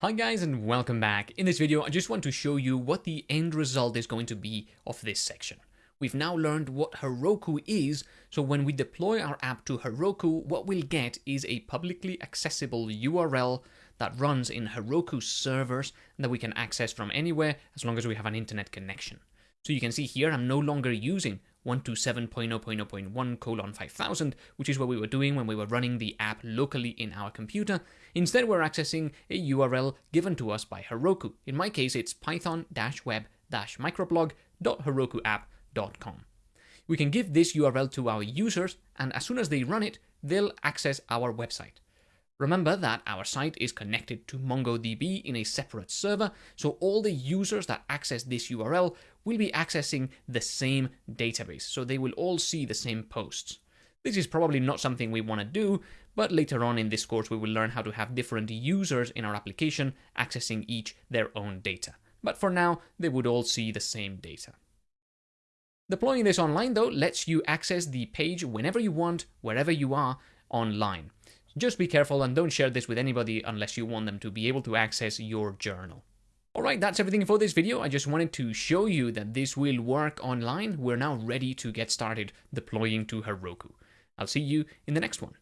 Hi guys and welcome back. In this video I just want to show you what the end result is going to be of this section. We've now learned what Heroku is, so when we deploy our app to Heroku, what we'll get is a publicly accessible URL that runs in Heroku servers that we can access from anywhere as long as we have an internet connection. So you can see here I'm no longer using 127.0.0.1 colon 5000, which is what we were doing when we were running the app locally in our computer. Instead, we're accessing a URL given to us by Heroku. In my case, it's python-web-microblog.herokuapp.com. We can give this URL to our users, and as soon as they run it, they'll access our website. Remember that our site is connected to MongoDB in a separate server, so all the users that access this URL will be accessing the same database, so they will all see the same posts. This is probably not something we want to do, but later on in this course we will learn how to have different users in our application accessing each their own data. But for now, they would all see the same data. Deploying this online though lets you access the page whenever you want, wherever you are online. Just be careful and don't share this with anybody unless you want them to be able to access your journal. Alright, that's everything for this video. I just wanted to show you that this will work online. We're now ready to get started deploying to Heroku. I'll see you in the next one.